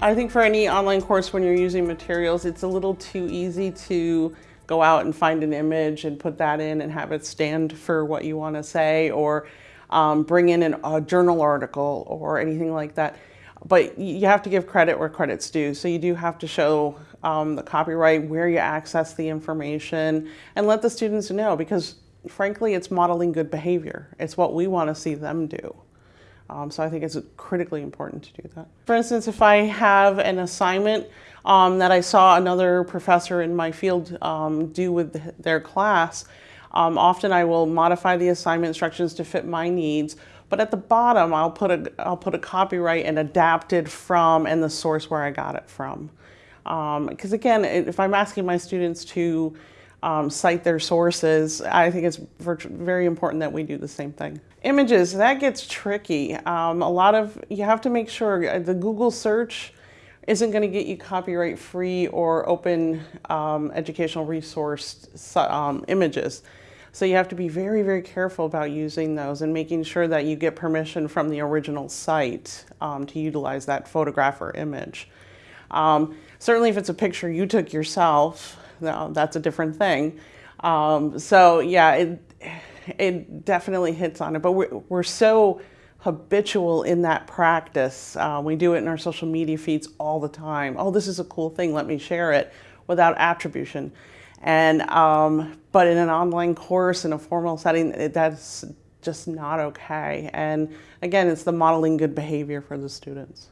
I think for any online course when you're using materials, it's a little too easy to go out and find an image and put that in and have it stand for what you want to say or um, bring in an, a journal article or anything like that. But you have to give credit where credit's due. So you do have to show um, the copyright, where you access the information, and let the students know because frankly, it's modeling good behavior. It's what we want to see them do. Um, so I think it's critically important to do that. For instance, if I have an assignment um, that I saw another professor in my field um, do with their class, um, often I will modify the assignment instructions to fit my needs. But at the bottom, I'll put a I'll put a copyright and adapted from and the source where I got it from. Because um, again, if I'm asking my students to um, cite their sources, I think it's very important that we do the same thing. Images, that gets tricky. Um, a lot of, you have to make sure uh, the Google search isn't going to get you copyright free or open um, educational resource um, images. So you have to be very, very careful about using those and making sure that you get permission from the original site um, to utilize that photograph or image. Um, certainly if it's a picture you took yourself, that's a different thing. Um, so yeah, it, it definitely hits on it, but we're, we're so habitual in that practice. Uh, we do it in our social media feeds all the time. Oh, this is a cool thing, let me share it without attribution. And, um, but in an online course, in a formal setting, it, that's just not okay. And again, it's the modeling good behavior for the students.